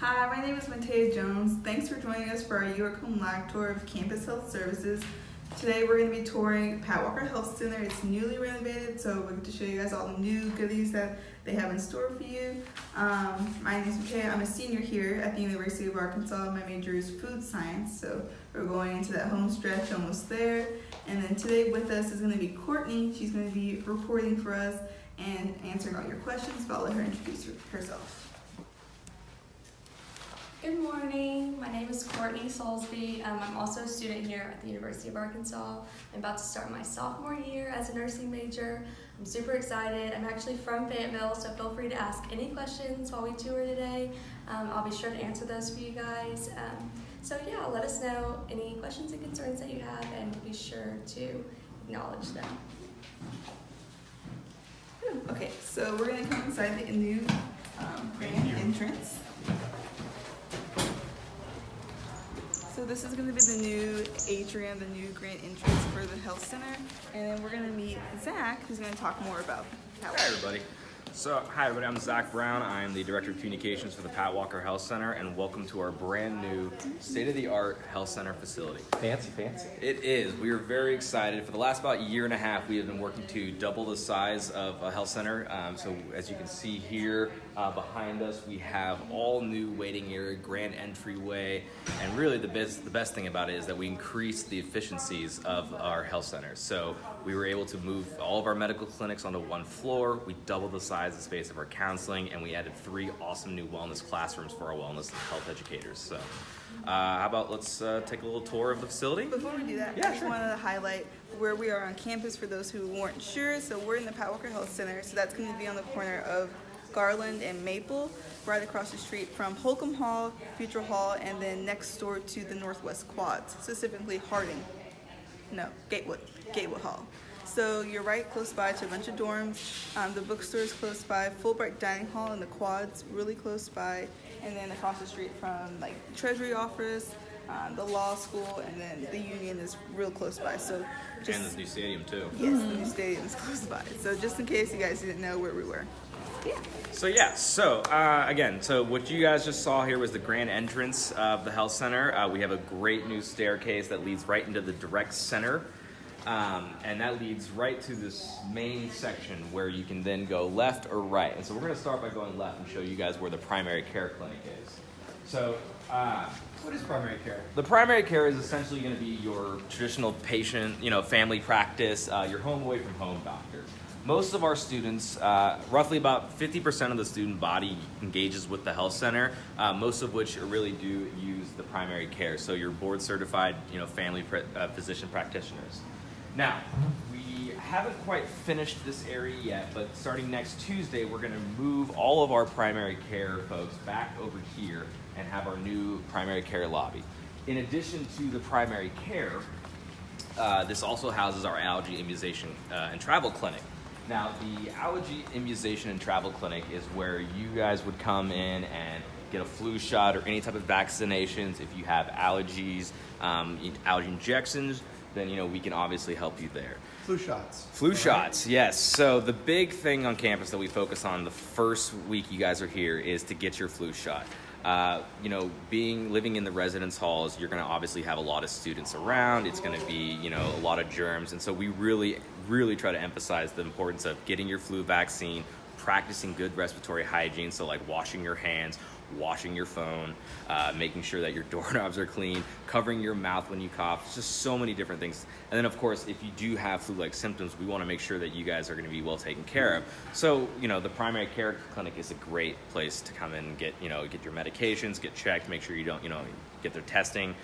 Hi, my name is Matea Jones. Thanks for joining us for our UArk live tour of Campus Health Services. Today we're going to be touring Pat Walker Health Center. It's newly renovated, so we're going to show you guys all the new goodies that they have in store for you. Um, my name is Matea. I'm a senior here at the University of Arkansas. My major is food science, so we're going into that home stretch almost there. And then today with us is going to be Courtney. She's going to be reporting for us and answering all your questions, but I'll let her introduce herself. Good morning. My name is Courtney Soulsby. Um, I'm also a student here at the University of Arkansas. I'm about to start my sophomore year as a nursing major. I'm super excited. I'm actually from Fayetteville, so feel free to ask any questions while we tour today. Um, I'll be sure to answer those for you guys. Um, so yeah, let us know any questions and concerns that you have and be sure to acknowledge them. Okay, so we're gonna come inside the new um, grand entrance. So this is gonna be the new atrium, the new grand entrance for the health center. And then we're gonna meet Zach, who's gonna talk more about how. Hi everybody. So, hi everybody, I'm Zach Brown. I'm the Director of Communications for the Pat Walker Health Center and welcome to our brand new state-of-the-art health center facility. Fancy, fancy. It is. We are very excited. For the last about year and a half, we have been working to double the size of a health center. Um, so as you can see here uh, behind us, we have all new waiting area, grand entryway, and really the best the best thing about it is that we increase the efficiencies of our health centers. So we were able to move all of our medical clinics onto one floor. We doubled the size and space of our counseling, and we added three awesome new wellness classrooms for our wellness and health educators. So. Uh, how about let's uh, take a little tour of the facility? Before we do that, Yeah, I just sure. wanted to highlight where we are on campus for those who weren't sure. So we're in the Pat Walker Health Center, so that's going to be on the corner of Garland and Maple, right across the street from Holcombe Hall, Futrall Hall, and then next door to the Northwest Quads, specifically Harding. No, Gatewood, Gatewood Hall. So you're right close by to a bunch of dorms. Um, the bookstore is close by. Fulbright Dining Hall and the Quads really close by, and then across the street from like Treasury Office, um, the law school, and then the Union is real close by. So just and the new stadium too. yes, the new stadium is close by. So just in case you guys didn't know where we were. So yeah, so uh, again, so what you guys just saw here was the grand entrance of the health center. Uh, we have a great new staircase that leads right into the direct center. Um, and that leads right to this main section where you can then go left or right. And so we're going to start by going left and show you guys where the primary care clinic is. So uh, What is primary care? the primary care is essentially going to be your traditional patient, you know, family practice, uh, your home away from home doctor. Most of our students, uh, roughly about 50% of the student body engages with the health center, uh, most of which really do use the primary care. So your board certified, you know, family uh, physician practitioners. Now, we haven't quite finished this area yet, but starting next Tuesday, we're going to move all of our primary care folks back over here and have our new primary care lobby. In addition to the primary care, uh, this also houses our allergy immunization uh, and travel clinic. Now, the allergy immunization and travel clinic is where you guys would come in and get a flu shot or any type of vaccinations. If you have allergies, um, allergy injections, then you know we can obviously help you there. Flu shots. Flu right. shots, yes. So the big thing on campus that we focus on the first week you guys are here is to get your flu shot. Uh, you know, being living in the residence halls, you're going to obviously have a lot of students around. It's going to be you know a lot of germs, and so we really, really try to emphasize the importance of getting your flu vaccine, practicing good respiratory hygiene, so like washing your hands, washing your phone, uh, making sure that your doorknobs are clean, covering your mouth when you cough. It's just so many different things. And then, of course, if you do have flu-like symptoms, we want to make sure that you guys are going to be well taken care of. So, you know, the primary care clinic is a great place to come and get, you know, get your medications, get checked, make sure you don't, you know, get their testing.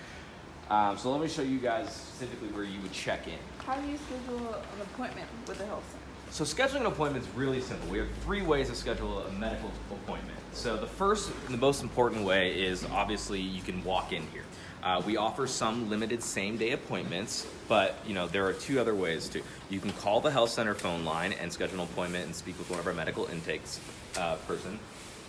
Um, so let me show you guys specifically where you would check in. How do you schedule an appointment with the health center? So scheduling an appointment is really simple. We have three ways to schedule a medical appointment. So the first and the most important way is obviously you can walk in here. Uh, we offer some limited same-day appointments, but you know there are two other ways too. You can call the health center phone line and schedule an appointment and speak with one of our medical intakes uh, person,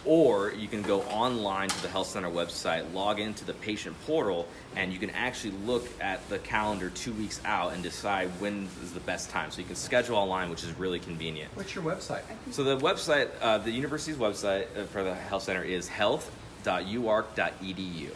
or you can go online to the health center website, log into the patient portal, and you can actually look at the calendar two weeks out and decide when is the best time. So you can schedule online, which is really convenient. What's your website? So the website, uh, the university's website uh, for the health center is health.uark.edu.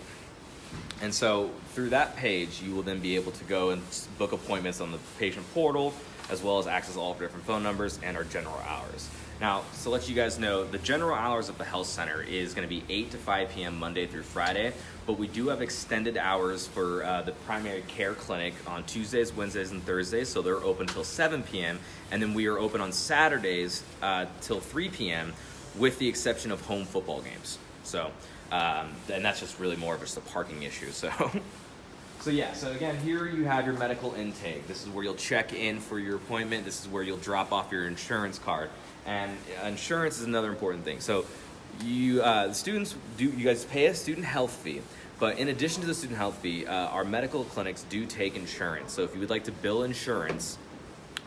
And so through that page, you will then be able to go and book appointments on the patient portal, as well as access all of different phone numbers and our general hours. Now, to let you guys know, the general hours of the health center is going to be 8 to 5 p.m. Monday through Friday, but we do have extended hours for uh, the primary care clinic on Tuesdays, Wednesdays, and Thursdays, so they're open till 7 p.m. And then we are open on Saturdays uh, till 3 p.m., with the exception of home football games. So, um, and that's just really more of just a parking issue. So, so yeah. So again, here you have your medical intake. This is where you'll check in for your appointment. This is where you'll drop off your insurance card. And insurance is another important thing. So, you uh, students do you guys pay a student health fee. But in addition to the student health fee, uh, our medical clinics do take insurance. So if you would like to bill insurance,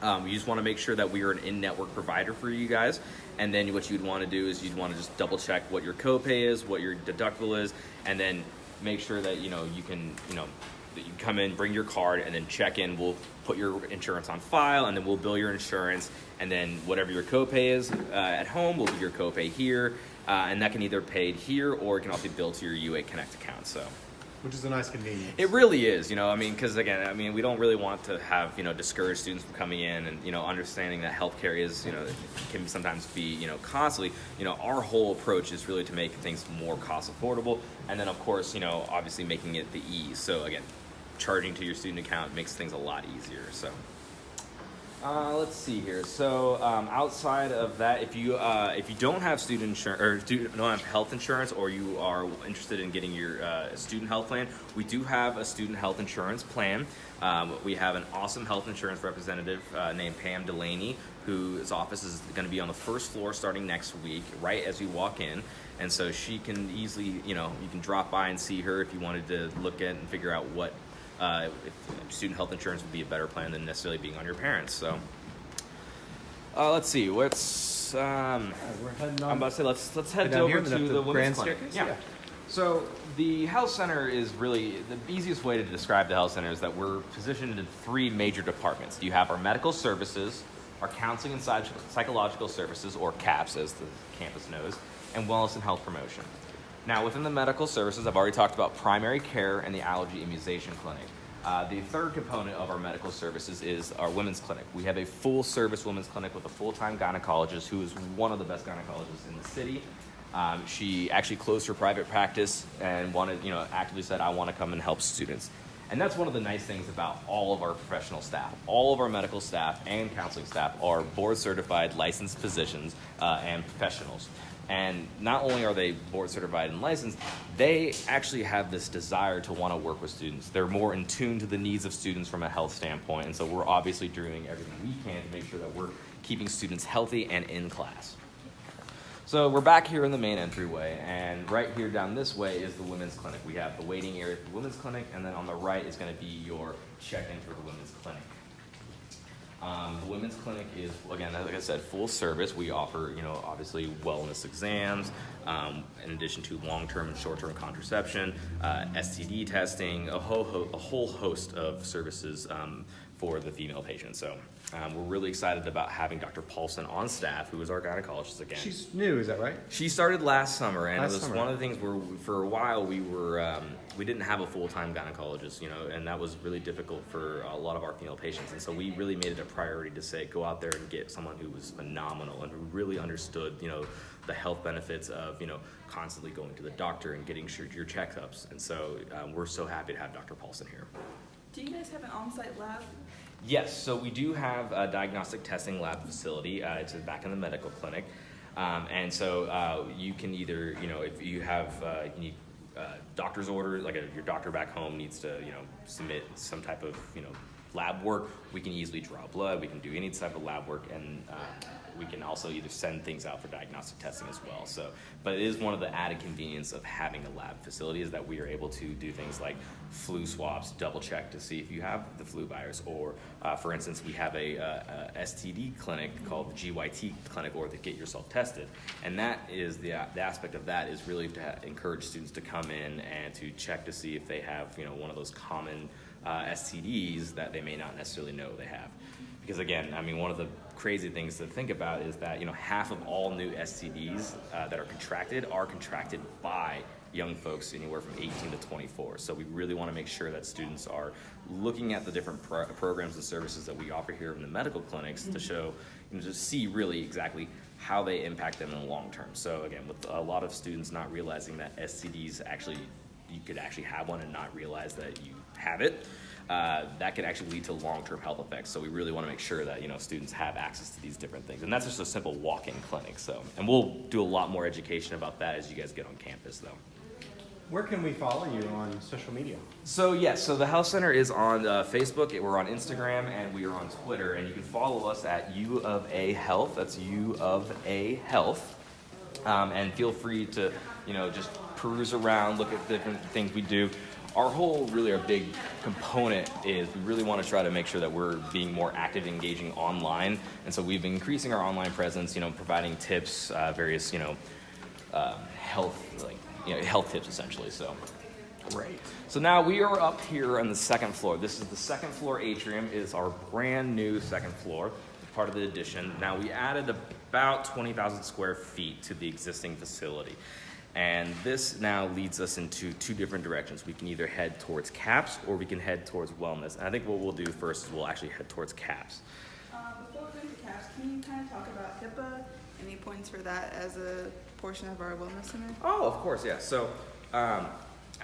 um, you just want to make sure that we are an in-network provider for you guys. And then what you'd want to do is you'd want to just double check what your copay is, what your deductible is, and then make sure that you know you can you know that you come in, bring your card, and then check in. We'll put your insurance on file, and then we'll bill your insurance, and then whatever your copay is uh, at home, we'll do your copay here, uh, and that can either paid here or it can also be billed to your UA Connect account. So. Which is a nice convenience. It really is, you know. I mean, because again, I mean, we don't really want to have you know discourage students from coming in, and you know, understanding that healthcare is you know can sometimes be you know costly. You know, our whole approach is really to make things more cost affordable, and then of course, you know, obviously making it the ease. So again, charging to your student account makes things a lot easier. So. Uh, let's see here. So um, outside of that, if you uh, if you don't have student insurance or student, don't have health insurance, or you are interested in getting your uh, student health plan, we do have a student health insurance plan. Um, we have an awesome health insurance representative uh, named Pam Delaney, whose office is going to be on the first floor starting next week, right as you walk in. And so she can easily, you know, you can drop by and see her if you wanted to look at and figure out what uh, if student health insurance would be a better plan than necessarily being on your parents. So, uh, let's see. What's um, We're heading I'm about to say let's let's head over to the, the women's clinic. staircase? Yeah. Yeah. So the health center is really the easiest way to describe the health center is that we're positioned in three major departments. You have our medical services, our counseling and psychological services, or CAPS as the campus knows, and wellness and health promotion. Now, within the medical services, I've already talked about primary care and the allergy immunization clinic. Uh, the third component of our medical services is our women's clinic. We have a full service women's clinic with a full time gynecologist who is one of the best gynecologists in the city. Um, she actually closed her private practice and wanted, you know, actively said, I want to come and help students. And that's one of the nice things about all of our professional staff. All of our medical staff and counseling staff are board certified licensed physicians uh, and professionals. And not only are they board certified and licensed, they actually have this desire to want to work with students. They're more in tune to the needs of students from a health standpoint. And so we're obviously doing everything we can to make sure that we're keeping students healthy and in class. So we're back here in the main entryway, and right here down this way is the women's clinic. We have the waiting area for the women's clinic, and then on the right is going to be your check-in for the women's clinic. Um, the women's clinic is, again, like I said, full service. We offer, you know, obviously wellness exams, um, in addition to long-term and short-term contraception, uh, STD testing, a whole, ho- a whole host of services um, for the female patient. So um, we're really excited about having Dr. Paulson on staff, who is our gynecologist again. She's new, is that right? She started last summer, and Last it was summer. one of the things where we- for a while we were um, we didn't have a full time gynecologist, you know, and that was really difficult for a lot of our female patients. And so we really made it a priority to say go out there and get someone who was phenomenal and who really understood, you know, the health benefits of you know constantly going to the doctor and getting sure your checkups. And so um, we're so happy to have Dr. Paulson here. Do you guys have an on-site lab? Yes, so we do have a diagnostic testing lab facility. Uh, it's back in the medical clinic. Um, and so uh, you can either, you know, if you have, uh, you need uh, doctor's order, like a, your doctor back home needs to, you know, submit some type of, you know, lab work, we can easily draw blood, we can do any type of lab work, and uh, we can also either send things out for diagnostic testing as well. So, but it is one of the added convenience of having a lab facility is that we are able to do things like flu swabs, double check to see if you have the flu virus, or uh, for instance, we have a, uh, a STD clinic called the GYT clinic, or the Get Yourself Tested, and that is the, the aspect of that is really to encourage students to come in and to check to see if they have you know one of those common uh, STDs that they may not necessarily know they have. because again, I mean, one of the crazy things to think about is that you know half of all new STDs uh, that are contracted are contracted by young folks anywhere from 18 to 24. So we really want to make sure that students are looking at the different pro- programs and services that we offer here in the medical clinics to show, you know, to see really exactly how they impact them in the long term. So again, with a lot of students not realizing that STDs actually you could actually have one and not realize that you have it. Uh, that can actually lead to long-term health effects. So we really want to make sure that you know students have access to these different things, and that's just a simple walk-in clinic. So, and we'll do a lot more education about that as you guys get on campus, though. Where can we follow you on social media? So yes, so the Health Center is on uh, Facebook. We're on Instagram and we are on Twitter. And you can follow us at U of A Health. That's U of A Health. Um, and feel free to, you know, just peruse around, look at different things we do. Our whole, really, our big component is we really want to try to make sure that we're being more active, engaging online. And so we've been increasing our online presence, you know, providing tips, uh, various, you know, um, health, like, you know, health tips essentially. So. Great. So now we are up here on the second floor. This is the second floor atrium. It is our brand new second floor, part of the addition. Now we added about 20,000 square feet to the existing facility. And this now leads us into two different directions. We can either head towards CAPS or we can head towards wellness. And I think what we'll do first is we'll actually head towards CAPS. Um, before we go into CAPS, can you kind of talk about HIPAA? Any points for that as a portion of our wellness center? Oh, of course, yes. So, um,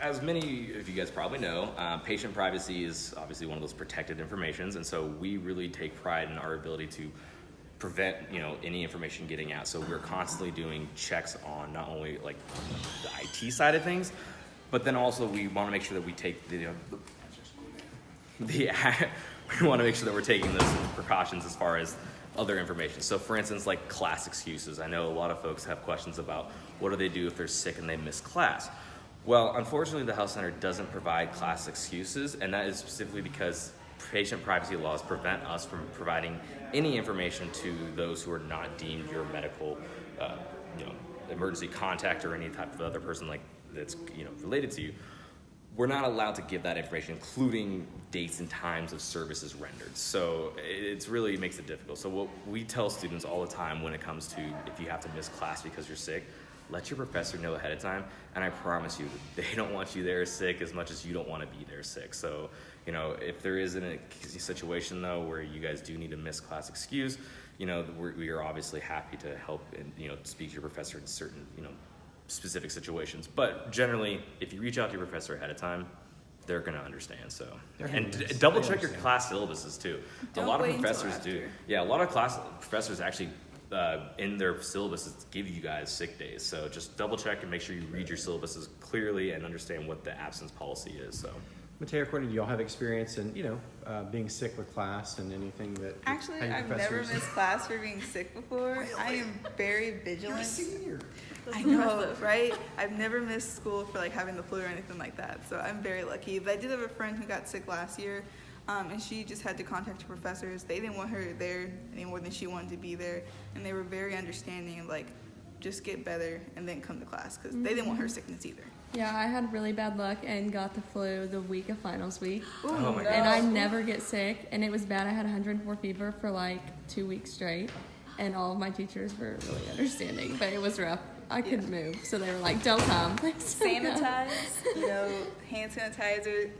as many of you guys probably know, um, patient privacy is obviously one of those protected informations, and so we really take pride in our ability to prevent, you know, any information getting out. So we're constantly doing checks on not only like the IT side of things, but then also we want to make sure that we take the, you know, the the we want to make sure that we're taking those precautions as far as other information. So, for instance, like class excuses. I know a lot of folks have questions about what do they do if they're sick and they miss class. Well, unfortunately, the health center doesn't provide class excuses, and that is specifically because patient privacy laws prevent us from providing any information to those who are not deemed your medical, uh, you know, emergency contact or any type of other person like that's you know related to you we're not allowed to give that information, including dates and times of services rendered. So it's really makes it difficult. So what we tell students all the time when it comes to if you have to miss class because you're sick, let your professor know ahead of time. And I promise you, they don't want you there sick as much as you don't want to be there sick. So you know, if there is a situation though where you guys do need a miss class excuse, you know, we're, we are obviously happy to help and you know speak to your professor in certain you know specific situations. But generally, if you reach out to your professor ahead of time, they're going to understand. So, They're and d- double check your class syllabuses too. Don't a lot of professors do. Yeah, a lot of class professors actually uh, in their syllabuses give you guys sick days. So just double check and make sure you read your syllabuses clearly and understand what the absence policy is. So. Mateo, Courtney, do y'all have experience in, you know, uh, being sick with class and anything that? Actually, I've never missed class for being sick before. I am very vigilant. You're a vigilant. senior. I know, right? I've never missed school for like having the flu or anything like that, so I'm very lucky. But I did have a friend who got sick last year, um, and she just had to contact her professors. They didn't want her there any more than she wanted to be there, and they were very understanding like, just get better and then come to class because they didn't want her sickness either. Yeah, I had really bad luck and got the flu the week of finals week. Oh my God. And I never get sick, and it was bad. I had 104 fever for like two weeks straight, and all of my teachers were really understanding, but it was rough. I couldn't move, so they were like, "Don't come." Please don't. Sanitize, you know, hand sanitizer,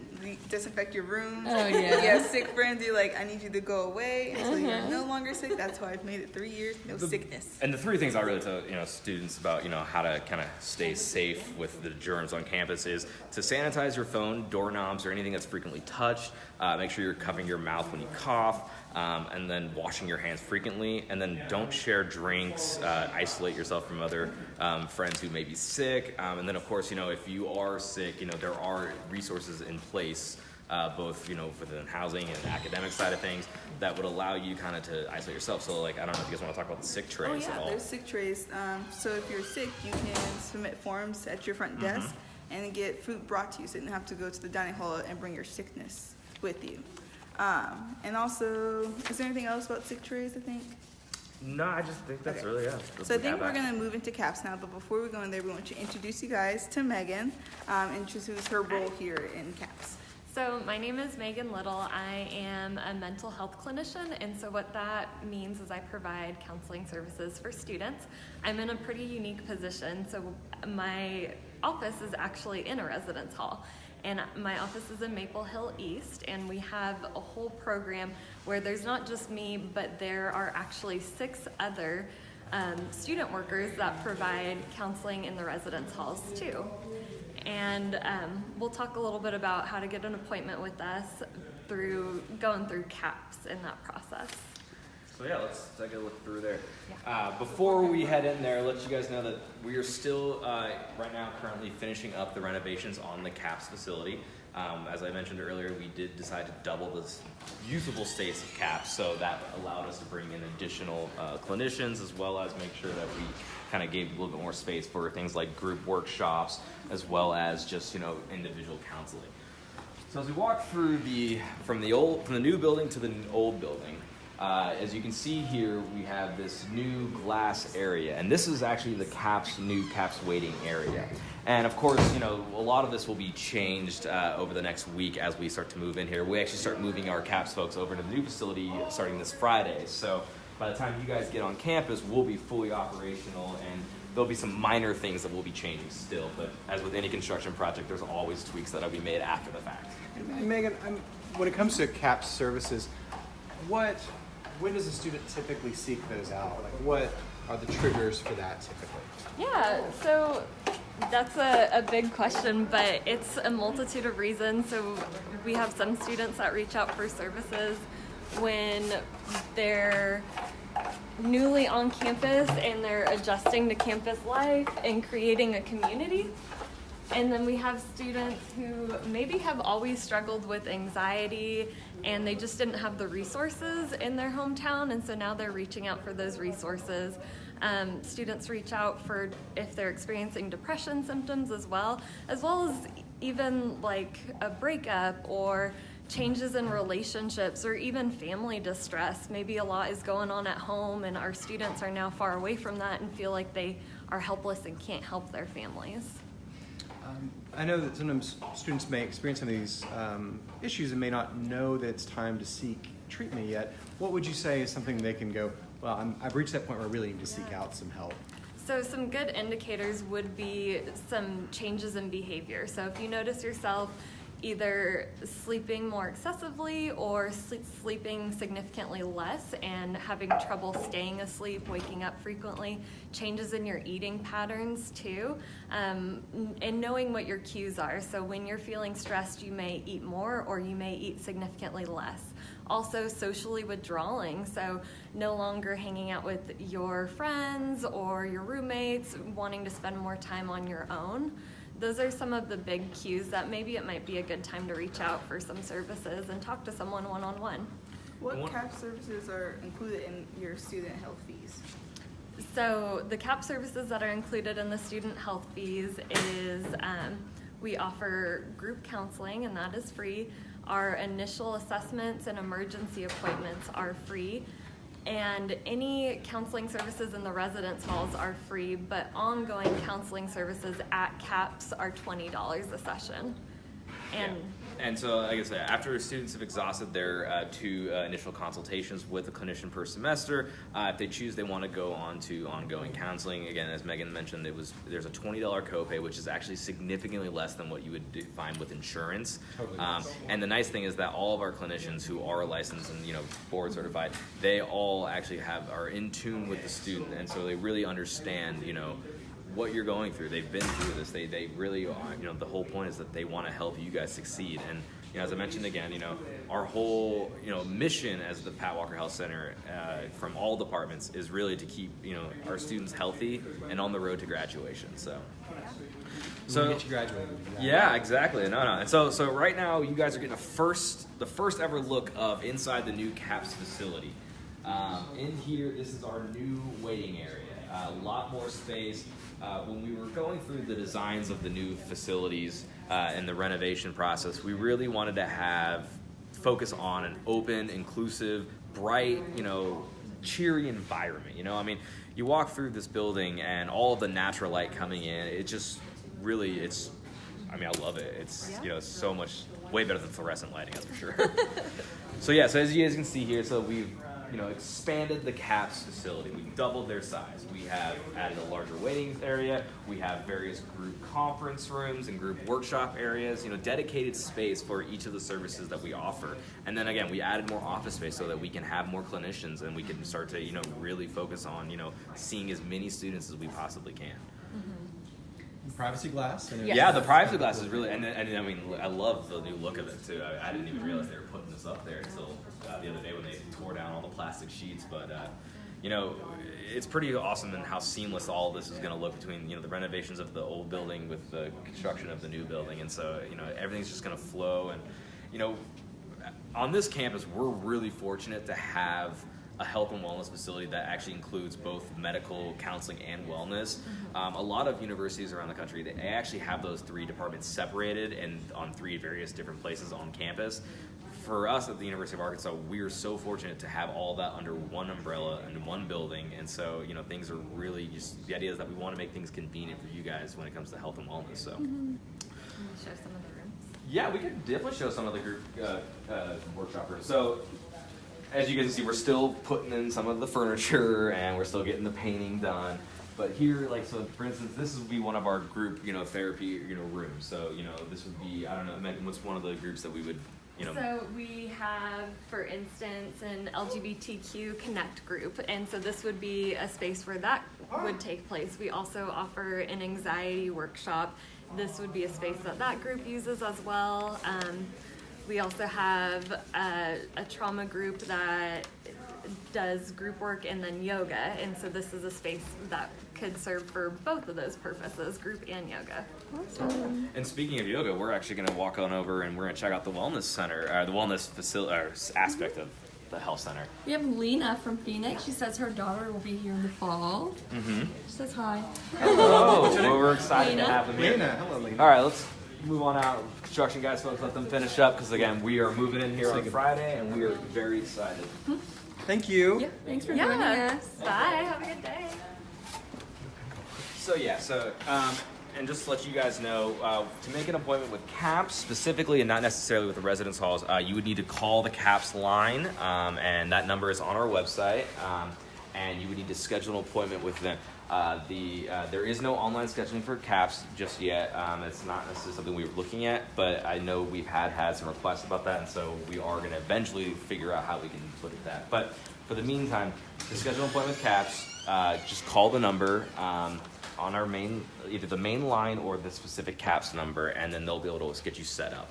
disinfect your rooms. Oh, If yeah. you have sick friends, you're like, I need you to go away until you're Uh-huh. no longer sick. That's why I've made it three years, no sickness. And the three things I really tell you know students about you know how to kind of stay safe with the germs on campus is to sanitize your phone, doorknobs, or anything that's frequently touched. Uh, make sure you're covering your mouth when you cough, um, and then washing your hands frequently. And then don't share drinks. Uh, isolate yourself from other um, friends who may be sick. Um, and then of course you know if you are sick, you know there are resources in place uh, both you know within housing and academic side of things that would allow you kind of to isolate yourself. So like I don't know if you guys want to talk about the sick trays Oh at yeah, all. there's sick trays. Um, so if you're sick, you can submit forms at your front Mm-hmm. desk and get food brought to you, so you don't have to go to the dining hall and bring your sickness with you. Um, and also, is there anything else about sick trays? I think. No, I just think that's Okay. really yeah. So I think we're gonna move into caps now, but before we go in there, we want to introduce you guys to Megan, um, introduce her role here in caps. So, my name is Megan Little. I am a mental health clinician, and so what that means is I provide counseling services for students. I'm in a pretty unique position. So, my office is actually in a residence hall, and my office is in Maple Hill East, and we have a whole program where there's not just me, but there are actually six other um, student workers that provide counseling in the residence halls too. And um, we'll talk a little bit about how to get an appointment with us through going through CAPS in that process. So yeah, let's take a look through there. Uh, before we head in there, let you guys know that we are still uh, right now currently finishing up the renovations on the CAPS facility. Um, as I mentioned earlier, we did decide to double the usable space of CAPS, so that allowed us to bring in additional uh, clinicians as well as make sure that we kind of gave a little bit more space for things like group workshops as well as just you know individual counseling. So as we walk through the from the old from the new building to the old building, uh, as you can see here, we have this new glass area, and this is actually the CAPS new CAPS waiting area. And of course, you know a lot of this will be changed uh, over the next week as we start to move in here. We actually start moving our CAPS folks over to the new facility starting this Friday. So by the time you guys get on campus, we'll be fully operational and there'll be some minor things that will be changing still, but as with any construction project, there's always tweaks that'll be made after the fact. And Megan, I'm, when it comes to CAPS services, what, when does a student typically seek those out? Like, what are the triggers for that typically? Yeah, so that's a, a big question, but it's a multitude of reasons. So we have some students that reach out for services when they're newly on campus and they're adjusting to campus life and creating a community. And then we have students who maybe have always struggled with anxiety and they just didn't have the resources in their hometown, and so now they're reaching out for those resources. Um, students reach out for if they're experiencing depression symptoms as well, as well as even like a breakup or changes in relationships or even family distress. Maybe a lot is going on at home, and our students are now far away from that and feel like they are helpless and can't help their families. I know that sometimes students may experience some of these um, issues and may not know that it's time to seek treatment yet. What would you say is something they can go, well, I'm, I've reached that point where I really need to seek out some help? So, some good indicators would be some changes in behavior. So, if you notice yourself either sleeping more excessively or sleep, sleeping significantly less and having trouble staying asleep, waking up frequently, changes in your eating patterns too, um, and knowing what your cues are. So, when you're feeling stressed, you may eat more or you may eat significantly less. Also, socially withdrawing, so no longer hanging out with your friends or your roommates, wanting to spend more time on your own. Those are some of the big cues that maybe it might be a good time to reach out for some services and talk to someone one on one. What One- CAPS services are included in your student health fees? So the CAPS services that are included in the student health fees is um, we offer group counseling and that is free. Our initial assessments and emergency appointments are free. And any counseling services in the residence halls are free, but ongoing counseling services at CAPS are $20 a session. And And so, like I said, after students have exhausted their uh, two uh, initial consultations with a clinician per semester, uh, if they choose they want to go on to ongoing counseling, again, as Megan mentioned, it was there's a twenty dollar copay, which is actually significantly less than what you would do, find with insurance. Totally. Um, and the nice thing is that all of our clinicians who are licensed and you know board certified, they all actually have are in tune with the student, and so they really understand you know what you're going through. They've been through this. They they really are. You know, the whole point is that they want to help you guys succeed. And you know, as I mentioned again, you know, our whole you know mission as the Pat Walker Health Center uh, from all departments is really to keep you know our students healthy and on the road to graduation. So. So, get you graduated. Yeah, exactly. No, no. And so, so right now, you guys are getting a first, the first ever look of inside the new CAPS facility. Um, in here, this is our new waiting area. A lot more space. Uh, when we were going through the designs of the new facilities uh, and the renovation process, we really wanted to have focus on an open, inclusive, bright, you know, cheery environment. You know, I mean, you walk through this building and all of the natural light coming in, it just really, it's, I mean, I love it. It's, you know, so much way better than fluorescent lighting, that's for sure. so yeah, so as you guys can see here, so we've you know expanded the CAPS facility. We've doubled their size. We have added a larger waiting area. We have various group conference rooms and group workshop areas. You know, dedicated space for each of the services that we offer. And then again, we added more office space so that we can have more clinicians and we can start to you know really focus on you know seeing as many students as we possibly can. Mm-hmm. Privacy glass. and Yes. Yeah, the privacy glass is really, and, and I mean, I love the new look of it too. I, I didn't even realize they were putting this up there until uh, the other day when they tore down all the plastic sheets. But uh, you know, it's pretty awesome and how seamless all this is going to look between you know the renovations of the old building with the construction of the new building, and so you know everything's just going to flow. And you know, on this campus, we're really fortunate to have a health and wellness facility that actually includes both medical counseling and wellness. Um, a lot of universities around the country they actually have those three departments separated and on three various different places on campus. For us at the University of Arkansas, we're so fortunate to have all that under one umbrella and one building, and so you know things are really just the idea is that we want to make things convenient for you guys when it comes to health and wellness. So. Can you show some of the rooms? Yeah, we could definitely show some of the group uh, uh, workshop rooms. So, as you guys can see, we're still putting in some of the furniture and we're still getting the painting done. But here, like, so for instance, this would be one of our group, you know, therapy, you know, rooms. So, you know, this would be, I don't know, Megan, what's one of the groups that we would, you know, So we have, for instance, an LGBTQ Connect group, and so this would be a space where that would take place. We also offer an anxiety workshop. This would be a space that that group uses as well. Um, we also have a, a trauma group that does group work and then yoga, and so this is a space that could serve for both of those purposes, group and yoga. And speaking of yoga, we're actually going to walk on over and we're going to check out the wellness center, or the wellness facility, or s- aspect of the health center. We have Lena from Phoenix. She says her daughter will be here in the fall. Mm-hmm. She says hi. Oh, well, we're excited to have them here. Lena, hello, Lena. All right, let's move on out. Construction guys, folks, let them finish up because again, we are moving in here on Friday and we are very excited. Thank you. Yeah, thanks for joining Yeah. us. Bye. Have a good day. So yeah, so um, and just to let you guys know, uh, to make an appointment with CAPS specifically, and not necessarily with the residence halls, uh, you would need to call the CAPS line, um, and that number is on our website. Um, and you would need to schedule an appointment with them. Uh, the uh, there is no online scheduling for CAPS just yet. Um, it's not necessarily something we were looking at, but I know we've had had some requests about that, and so we are going to eventually figure out how we can look at that. But for the meantime, to schedule an appointment with CAPS, uh, just call the number um, on our main, either the main line or the specific CAPS number, and then they'll be able to get you set up.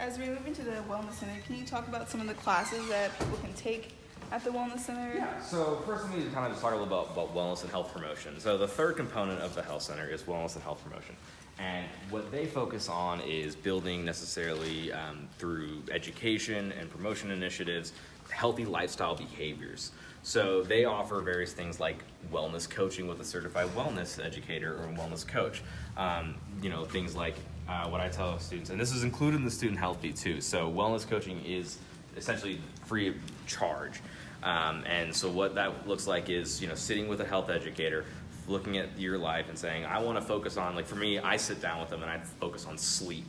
As we move into the wellness center, can you talk about some of the classes that people can take at the wellness center? Yeah, so first we need to kind of just talk a little about, about wellness and health promotion. So the third component of the health center is wellness and health promotion. And what they focus on is building necessarily um, through education and promotion initiatives, healthy lifestyle behaviors. So they offer various things like wellness coaching with a certified wellness educator or wellness coach. Um, you know, things like uh, what I tell students, and this is included in the student health fee too. So wellness coaching is essentially free of charge. Um, and so what that looks like is, you know, sitting with a health educator, looking at your life and saying, I want to focus on, like for me, I sit down with them and I focus on sleep.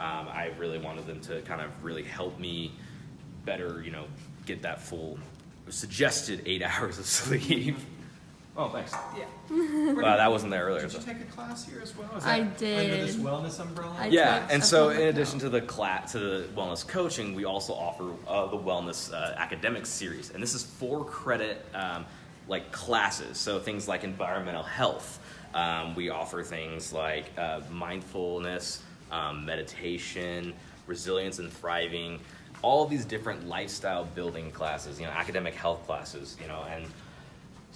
Um, I really wanted them to kind of really help me better, you know, get that full suggested eight hours of sleep. Oh, thanks. Yeah. Wow, that wasn't there earlier. Did so- you take a class here as well? Is I that Under this wellness umbrella? I yeah, and so in addition to the class, to the wellness coaching, we also offer uh, the wellness uh, academic series, and this is four credit um, like classes. So things like environmental health. Um, we offer things like uh, mindfulness, um, meditation, resilience and thriving. All of these different lifestyle building classes, you know, academic health classes, you know, and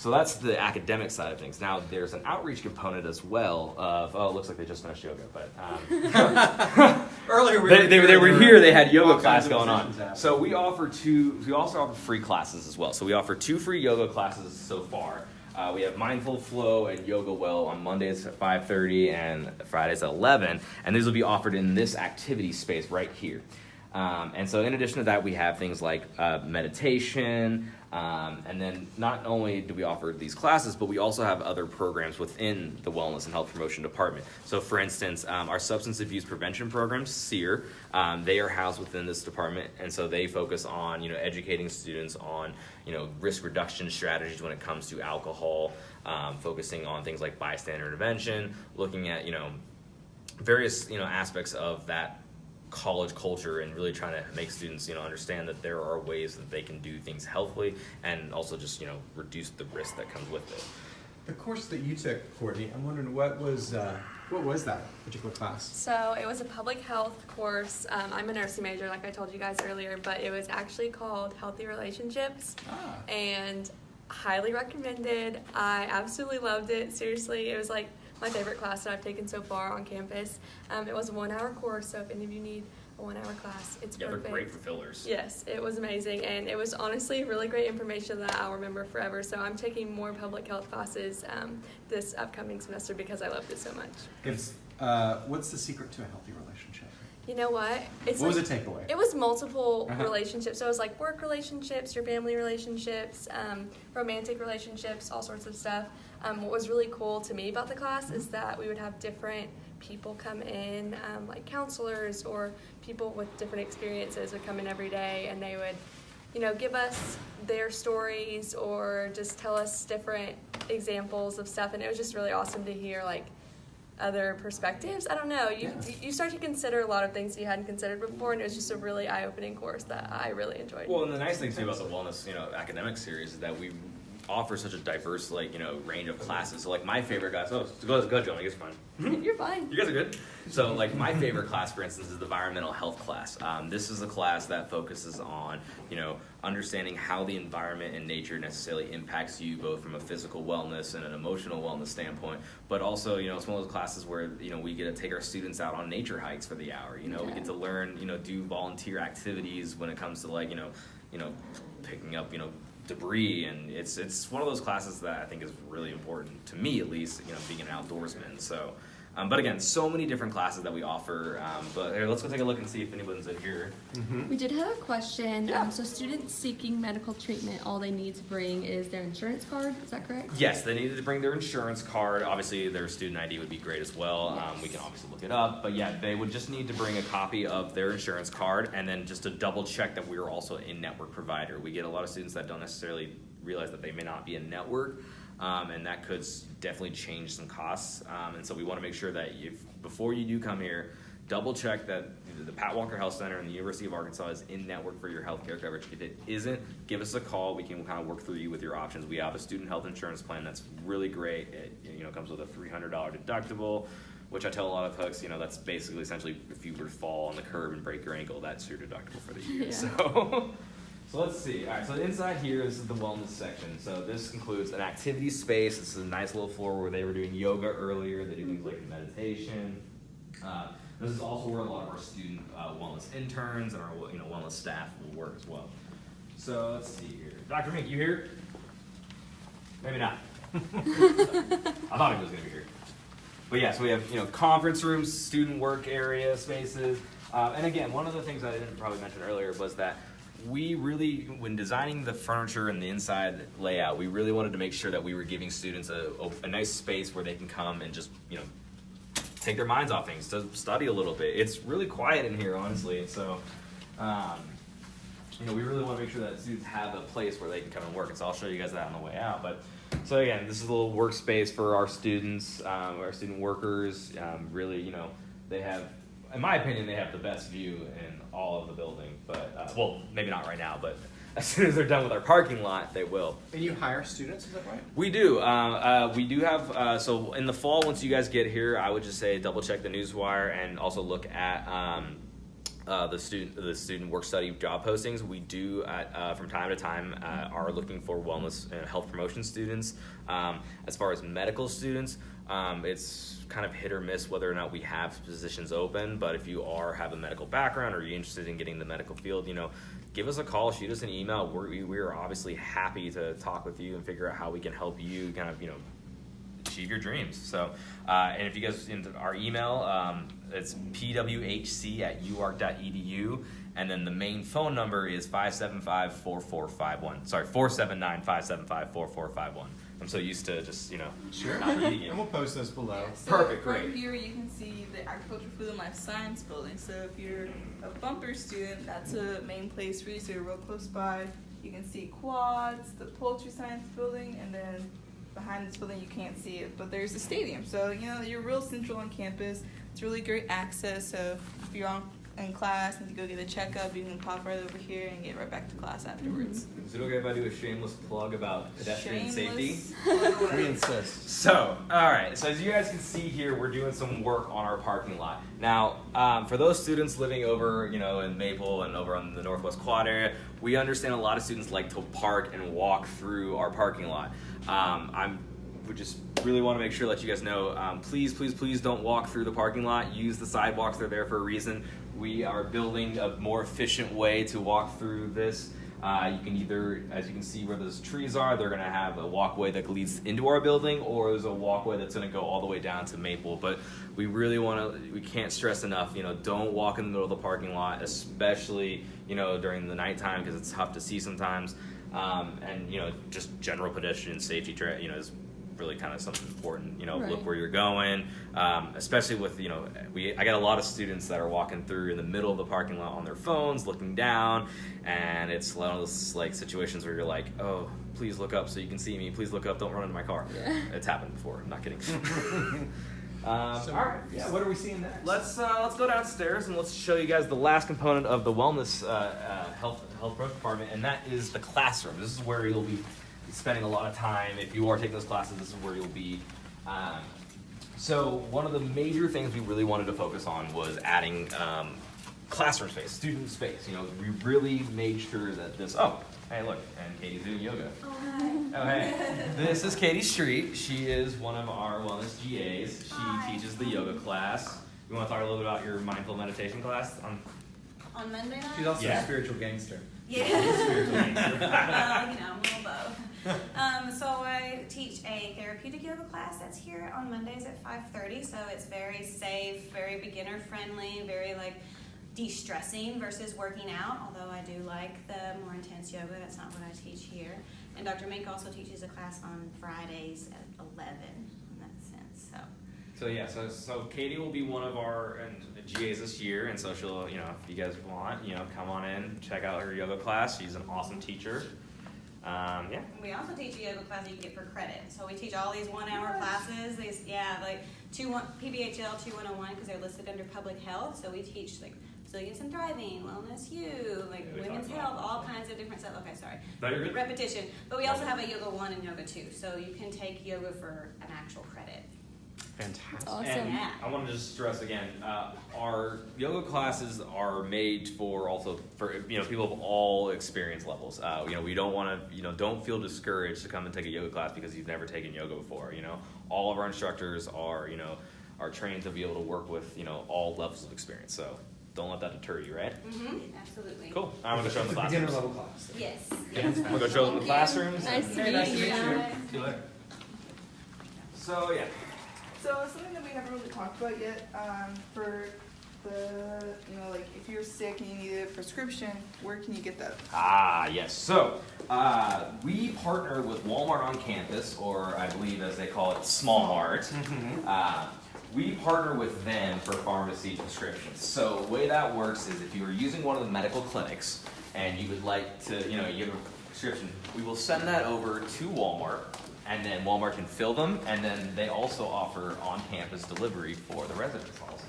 so that's the academic side of things. Now there's an outreach component as well of oh, it looks like they just finished yoga, but um, Earlier we they, they, they were here. They had yoga class going on. happening. So we offer two. We also offer free classes as well. So we offer two free yoga classes so far. Uh, we have mindful flow and yoga well on Mondays at 5:30 and Fridays at 11, and these will be offered in this activity space right here. Um, and so, in addition to that, we have things like uh, meditation. Um, and then, not only do we offer these classes, but we also have other programs within the Wellness and Health Promotion Department. So, for instance, um, our substance abuse prevention program, SEER, um, they are housed within this department, and so they focus on you know educating students on you know risk reduction strategies when it comes to alcohol, um, focusing on things like bystander intervention, looking at you know various you know aspects of that college culture and really trying to make students you know understand that there are ways that they can do things healthily and also just you know reduce the risk that comes with it The course that you took, Courtney, I'm wondering what was uh, what was that particular class? So it was a public health course. Um, I'm a nursing major, like I told you guys earlier, but it was actually called Healthy Relationships. Ah. and highly recommended. I absolutely loved it. Seriously, it was like my favorite class that I've taken so far on campus. Um, it was a one hour course, so if any of you need a one hour class, it's yeah perfect. they're great for fillers Yes, it was amazing, and it was honestly really great information that I'll remember forever. So I'm taking more public health classes um, this upcoming semester because I loved it so much. If, uh, what's the secret to a healthy relationship? You know what? It's what like- was the takeaway? It was multiple Uh-huh. relationships. So it was like work relationships, your family relationships, um, romantic relationships, all sorts of stuff. Um, what was really cool to me about the class is that we would have different people come in, um, like counselors or people with different experiences would come in every day and they would, you know, give us their stories or just tell us different examples of stuff. And it was just really awesome to hear, like, other perspectives. I don't know. You you start to consider a lot of things you hadn't considered before, and it was just a really eye opening course that I really enjoyed. Well, and the nice thing too about the wellness, you know, academic series is that we offer such a diverse, like, you know, range of classes. So, like, my favorite class. Oh, go go Joe. I guess fine. You're fine. You guys are good. So, like, my favorite class, for instance, is the environmental health class. Um, this is a class that focuses on, you know, understanding how the environment and nature necessarily impacts you, both from a physical wellness and an emotional wellness standpoint. But also, you know, it's one of those classes where you know we get to take our students out on nature hikes for the hour. You know, we get to learn, you know, do volunteer activities when it comes to like, you know, you know, picking up, you know debris and it's it's one of those classes that I think is really important to me at least you know being an outdoorsman. So um, but again so many different classes that we offer um, but here let's go take a look and see if anyone's in here We did have a question. Um, so students seeking medical treatment, all they need to bring is their insurance card. Is that correct? yes they needed to bring their insurance card obviously their student ID would be great as well um, we can obviously look it up but yeah they would just need to bring a copy of their insurance card and then just to double check that we are also a network provider we get a lot of students that don't necessarily realize that they may not be a network um, and that could definitely change some costs. Um, and so we want to make sure that if before you do come here, double check that the Pat Walker Health Center and the University of Arkansas is in network for your healthcare coverage. If it isn't, give us a call. We can kind of work through you with your options. We have a student health insurance plan that's really great. It you know comes with a three hundred dollar deductible. Which I tell a lot of folks, you know, that's basically essentially if you were to fall on the curb and break your ankle, that's your deductible for the year. Yeah. So, so let's see. All right, so inside here, this is the wellness section. So this includes an activity space. This is a nice little floor where they were doing yoga earlier. They do things like meditation. Uh, this is also where a lot of our student uh, wellness interns and our you know wellness staff will work as well. So let's see here. Dr. Mink, you here? Maybe not. I thought he was to be here. But yeah, so we have you know conference rooms, student work area spaces, uh, and again, one of the things I didn't probably mention earlier was that we really, when designing the furniture and the inside layout, we really wanted to make sure that we were giving students a, a, nice space where they can come and just you know take their minds off things, to study a little bit. It's really quiet in here, honestly, so. Um, you know, we really want to make sure that students have a place where they can come and work. And so I'll show you guys that on the way out. But so again, this is a little workspace for our students, um, our student workers. Um, really, you know, they have, in my opinion, they have the best view in all of the building. But uh, well, maybe not right now, but as soon as they're done with our parking lot, they will. And you hire students, is that right? We do. Uh, uh, we do have. Uh, so in the fall, once you guys get here, I would just say double check the newswire and also look at um, uh, the student the student work study job postings. We do at, uh, from time to time uh, are looking for wellness and health promotion students. Um, as far as medical students, um, it's kind of hit or miss whether or not we have positions open. But if you are have a medical background or you're interested in getting in the medical field, you know, give us a call, shoot us an email. We're, we we are obviously happy to talk with you and figure out how we can help you kind of you know achieve your dreams. So, uh, and if you guys into our email, um, it's pwhc at uark.edu. And then the main phone number is 575 4451. Sorry, 479 575 4451. I'm so used to just, you know, Sure. not repeating it. And we'll post those below. So Perfect, from great. here you can see the Agriculture, Food, and Life Science building. So if you're a Bumpers student, that's a main place for you. So you're real close by. You can see quads, the poultry science building, and then behind this building you can't see it, but there's a stadium. So you know you're real central on campus. It's really great access. So if you're on in class and to go get a checkup, you can pop right over here and get right back to class afterwards. Is it okay if I do a shameless plug about pedestrian safety? We insist. So, all right. So as you guys can see here, we're doing some work on our parking lot. Now, um, for those students living over, you know, in Maple and over on the Northwest Quad area, we understand a lot of students like to park and walk through our parking lot. Um, I'm we just really want to make sure let you guys know. Um, please, please, please don't walk through the parking lot. Use the sidewalks; they're there for a reason. We are building a more efficient way to walk through this. Uh, you can either, as you can see where those trees are, they're going to have a walkway that leads into our building, or there's a walkway that's going to go all the way down to Maple. But we really want to, we can't stress enough, you know, don't walk in the middle of the parking lot, especially, you know, during the nighttime because it's tough to see sometimes. Um, and, you know, just general pedestrian safety, you know, is really kind of something important. You know, look where you're going, um, especially with you know, we I got a lot of students that are walking through in the middle of the parking lot on their phones, looking down, and it's one of those like situations where you're like, oh, please look up so you can see me. Please look up. Don't run into my car. It's happened before. I'm not kidding. um, So, all right. yeah, what are we seeing next? Let's uh, let's go downstairs and let's show you guys the last component of the wellness uh, uh, health health growth department, and that is the classroom. This is where you'll be spending a lot of time. If you are taking those classes, this is where you'll be. Um, so one of the major things we really wanted to focus on was adding um, classroom space, student space. You know, we really made sure that this. Oh, hey, look, and Katie's doing yoga. Oh, hi. Oh, hey. This is Katie Street. She is one of our wellness GAs. She teaches the yoga class. You want to talk a little bit about your mindful meditation class? On On Monday night? She's also Yeah. a spiritual gangster. Yeah. well, you know, a little both. Um, so I teach a therapeutic yoga class that's here on Mondays at 5:30. So it's very safe, very beginner friendly, very like de-stressing versus working out. Although I do like the more intense yoga, that's not what I teach here. And Dr. Mink also teaches a class on Fridays at 11 in that sense. So So yeah, so so Katie will be one of our and GAs this year, and so she'll you know if you guys want you know come on in check out her yoga class. She's an awesome teacher. Um, yeah. We also teach a yoga class that you get for credit. So we teach all these one-hour classes. These, yeah, like two one PBHL two one hundred one because they're listed under public health. So we teach like resilience and thriving, wellness you, like Yeah, women's talked about health, that. all kinds of different stuff. Okay, sorry. No, you're good. Repetition. But we also have a yoga one and yoga two. So you can take yoga for an actual credit. Fantastic. Awesome. And Yeah. I want to just stress again, uh, our yoga classes are made for also for you know people of all experience levels. Uh, you know, we don't want to you know don't feel discouraged to come and take a yoga class because you've never taken yoga before. You know, all of our instructors are you know are trained to be able to work with you know all levels of experience. So don't let that deter you, right? Mm-hmm. Absolutely. Cool. I'm gonna go show them It's the a beginner classrooms. level class. Yes. I'm gonna go show them the classrooms. Nice to Hey, nice to meet meet you. you. See you later. So yeah. So something that we haven't really talked about yet, um, for the, you know, like if you're sick and you need a prescription, where can you get that? Ah, yes. So, uh, we partner with Walmart on campus, or I believe as they call it, Small Mart. Uh, we partner with them for pharmacy prescriptions. So, the way that works is if you are using one of the medical clinics and you would like to, you know, you have a prescription, we will send that over to Walmart. And then Walmart can fill them, and then they also offer on-campus delivery for the residence halls,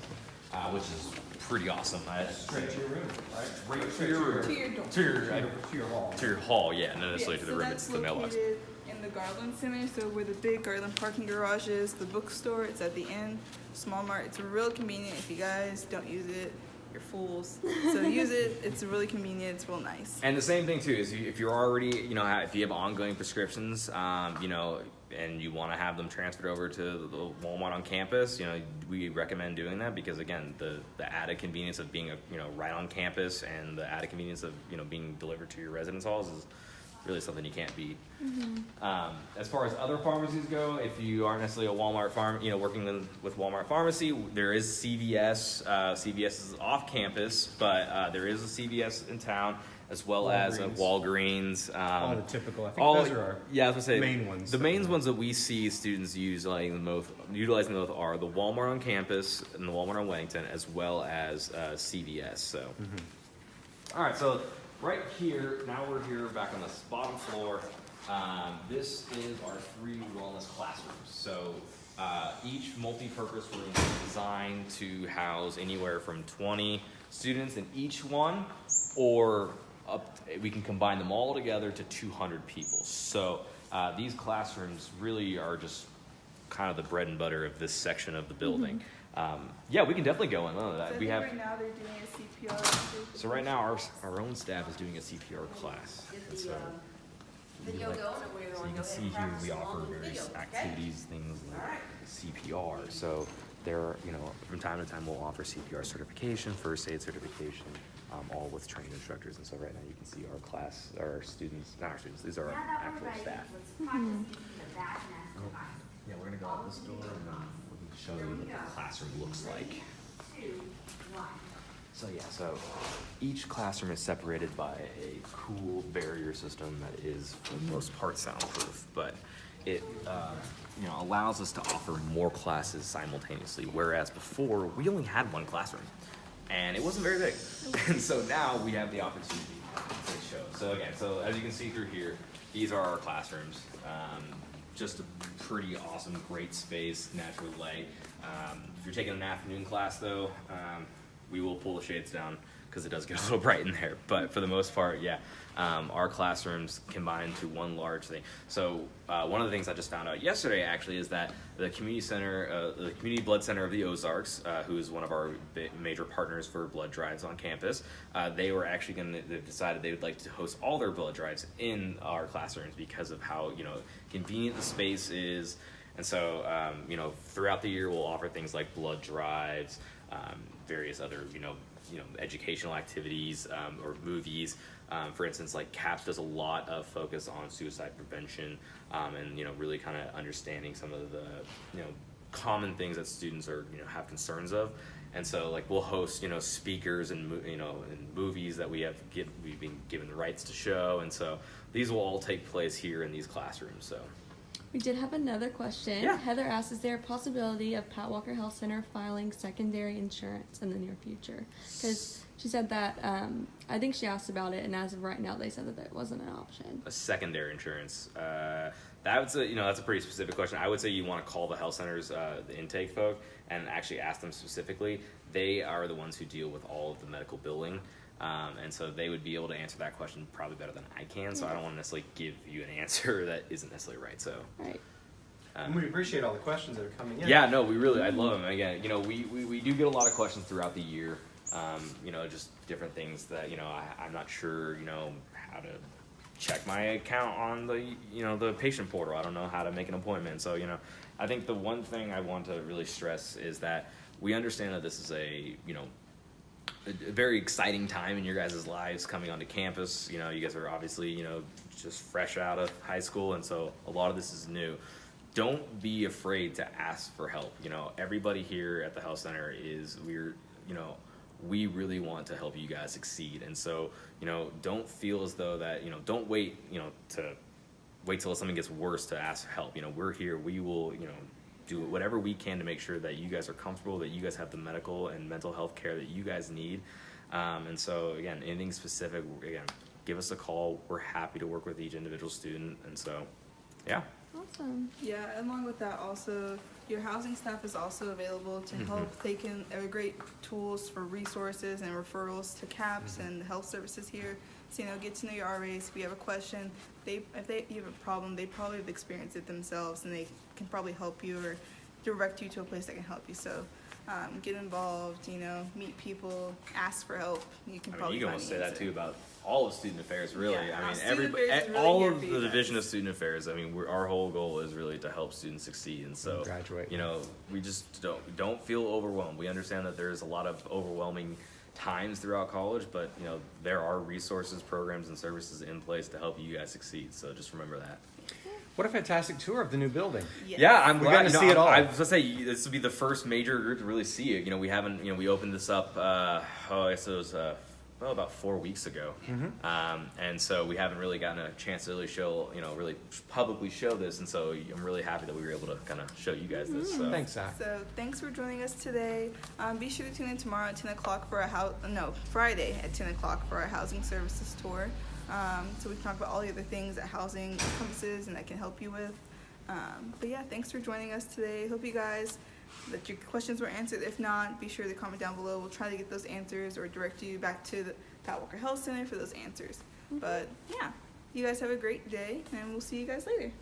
uh, which is pretty awesome. I, Straight to your room, right? Right to your room. To your door. To your, To your, to your hall. to your hall, yeah, not necessarily Yeah, to the so room, it's the mailbox. In the Garland Center, so where the big Garland parking garage is, the bookstore, it's at the end. Small Mart, it's real convenient. If you guys don't use it, you're fools. So use it. It's really convenient. It's real nice. And the same thing too is if you're already, you know, if you have ongoing prescriptions, um, you know, and you want to have them transferred over to the Walmart on campus, you know, we recommend doing that because again, the the added convenience of being a, you know, right on campus and the added convenience of you know being delivered to your residence halls is really something you can't beat. Um, as far as other pharmacies go, if you aren't necessarily a Walmart farm, you know, working with, with Walmart pharmacy, there is CVS. Uh, CVS is off campus, but uh, there is a CVS in town, as well as a Walgreens. Um, All the typical. I think all- those are our yeah, I was gonna say main ones. The main ones that we see students use like the most, utilizing the most are the Walmart on campus and the Walmart on Wedington, as well as uh, CVS. So, Mm-hmm. all right, so right here, now we're here back on the bottom floor. Um, this is our three wellness classrooms. So. Uh, each multi-purpose room is designed to house anywhere from 20 students in each one, or up, we can combine them all together to 200 people. So uh, these classrooms really are just kind of the bread and butter of this section of the building. Um, yeah, we can definitely go in. on So. We have right now they're doing a CPR. so right now our our own staff is doing a CPR class. And so, Video like- going, or we're so you can see here we offer various activities, things like CPR. So there, are, you know, from time to time we'll offer CPR certification, first aid certification, um, all with trained instructors. And so right now you can see our class, our students, not our students, these are our actual staff. Yeah, we're gonna go out this door and then we can show you what the classroom looks like. So yeah, so each classroom is separated by a cool barrier system that is for the most part soundproof, but it uh, you know allows us to offer more classes simultaneously. Whereas before we only had one classroom, and it wasn't very big, and so now we have the opportunity to show. So again, so as you can see through here, these are our classrooms. Um, just a pretty awesome, great space, natural light. Um, if you're taking an afternoon class though, um, we will pull the shades down because it does get a little bright in there. But for the most part, yeah, um, our classrooms combined to one large thing. So uh, one of the things I just found out yesterday actually is that the community center, uh, the community blood center of the Ozarks, uh, who is one of our major partners for blood drives on campus, uh, they were actually going to. They've decided they would like to host all their blood drives in our classrooms because of how you know convenient the space is. And so, um, you know, throughout the year, we'll offer things like blood drives, um, various other, you know, you know, educational activities um, or movies. Um, for instance, like CAPS does a lot of focus on suicide prevention um, and you know, really kind of understanding some of the you know common things that students are you know have concerns of. And so, like, we'll host, you know, speakers and you know, and movies that we have give, we've been given the rights to show, and so these will all take place here in these classrooms. So, We did have another question. Yeah. Heather asked, is there a possibility of Pat Walker Health Center filing secondary insurance in the near future? Because she said that, um, I think she asked about it, and as of right now, they said that that wasn't an option. a secondary insurance. Uh, that's a you know that's a pretty specific question. I would say you want to call the health centers, uh, the intake folk, and actually ask them specifically. They are the ones who deal with all of the medical billing, um, and so they would be able to answer that question probably better than I can. So I don't want to necessarily give you an answer that isn't necessarily right. So. Right. And we appreciate all the questions that are coming in. Yeah, no, we really, I love them. Again, you know, we, we, we do get a lot of questions throughout the year. Um, you know, just different things that, you know, I, I'm not sure, you know, how to check my account on the, you know, the patient portal. I don't know how to make an appointment. So, you know, I think the one thing I want to really stress is that we understand that this is a, you know, a very exciting time in your guys' lives coming onto campus. You know, you guys are obviously, you know, just fresh out of high school, and so a lot of this is new. Don't be afraid to ask for help. You know, everybody here at the health center is we're, you know, we really want to help you guys succeed, and so you know, don't feel as though that you know, don't wait, you know, to wait till something gets worse to ask for help. You know, we're here. We will, you know, do whatever we can to make sure that you guys are comfortable, that you guys have the medical and mental health care that you guys need. Um, and so, again, anything specific, again, give us a call. We're happy to work with each individual student. And so, yeah. Awesome. Yeah, along with that, also your housing staff is also available to Mm-hmm. help. They can are great tools for resources and referrals to CAPS Mm-hmm. and health services here. So you know, get to know your RAs. If you have a question, they if they you have a problem, they probably have experienced it themselves, and they can probably help you or direct you to a place that can help you. So. Um, get involved, you know, meet people, ask for help. You can I mean, probably you can almost say that too about all of student affairs, really. Yeah, I mean, student everybody, affairs is really all of the division of student affairs. I mean, we're, our whole goal is really to help students succeed, and so Graduate. You know, we just don't don't feel overwhelmed. We understand that there's a lot of overwhelming times throughout college, but you know there are resources, programs, and services in place to help you guys succeed. So just remember that. What a fantastic tour of the new building. Yes. Yeah, I'm We're glad gonna you know, see it all. I was gonna say this would be the first major group to really see it. You know, we haven't. You know, we opened this up. Uh, oh, I guess it was uh, well about four weeks ago, Mm-hmm. um, and so we haven't really gotten a chance to really show. You know, really publicly show this, and so I'm really happy that we were able to kind of show you guys this. So. Thanks, Zach. So thanks for joining us today. Um, be sure to tune in tomorrow at 10 o'clock for a house. No, Friday at 10 o'clock for our housing services tour. Um, so we can talk about all the other things that housing encompasses and that can help you with. Um, but yeah, thanks for joining us today. Hope you guys that your questions were answered. If not, be sure to comment down below. We'll try to get those answers or direct you back to the Pat Walker Health Center for those answers. Mm-hmm. But yeah, you guys have a great day, and we'll see you guys later.